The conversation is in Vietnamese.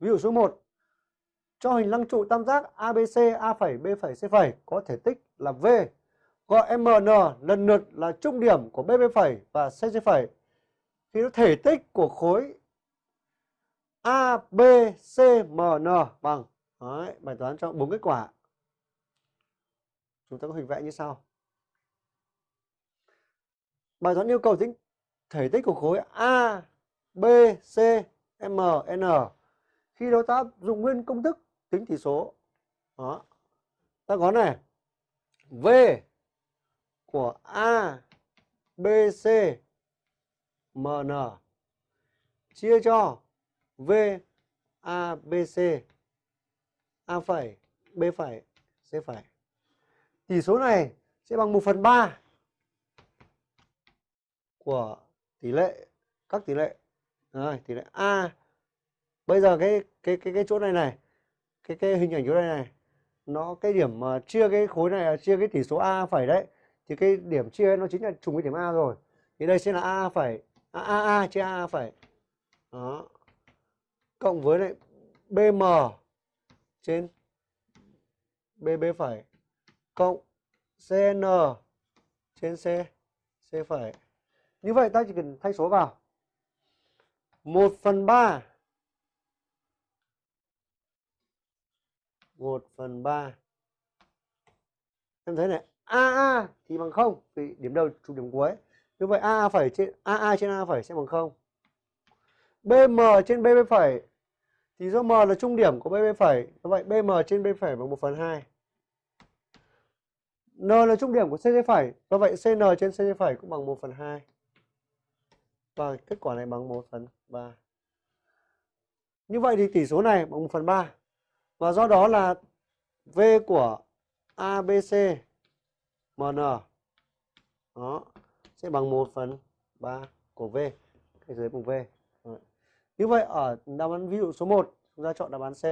Ví dụ số 1. Cho hình lăng trụ tam giác ABC, A phẩy, B phẩy, C phẩy có thể tích là V. Gọi MN lần lượt là trung điểm của BB phẩy và CC phẩy. Thì nó thể tích của khối ABCMN bằng Đấy, bài toán cho bốn kết quả. Chúng ta có hình vẽ như sau. Bài toán yêu cầu tính thể tích của khối ABCMN khi đó ta dùng nguyên công thức tính tỷ số. Đó. Ta có này. V của A, B, C, M, N chia cho V, A, B, C, A phẩy, B phẩy, C phẩy. Tỷ số này sẽ bằng 1 phần 3 của tỷ lệ các tỷ lệ rồi tỷ lệ a bây giờ cái cái cái cái chỗ này này, cái cái hình ảnh chỗ này này, nó cái điểm mà chia cái khối này à, chia cái tỷ số a phẩy đấy, thì cái điểm chia nó chính là trùng với điểm a rồi. Thì đây sẽ là a phẩy a a a chia a phẩy đó. Cộng với lại bm trên bb phẩy cộng cn trên c c phẩy như vậy ta chỉ cần thay số vào. 1 phần 3 1 phần 3 Em thấy này AA thì bằng 0 Vì điểm đầu trục điểm cuối. Như vậy AA phẩy trên AA trên A phẩy sẽ bằng 0 BM trên BB phẩy Thì do M là trung điểm của BB phẩy Như vậy BM trên BB phẩy bằng 1 phần 2 N là trung điểm của CC phẩy Do vậy CN trên CC phẩy cũng bằng 1 phần 2 và kết quả này bằng 1 phần 3. Như vậy thì tỷ số này bằng 1 phần 3. Và do đó là V của ABC MN đó, sẽ bằng 1 phần 3 của V. Cái dưới bằng V. Như vậy, ở đáp án ví dụ số 1 chúng ta chọn đáp án C.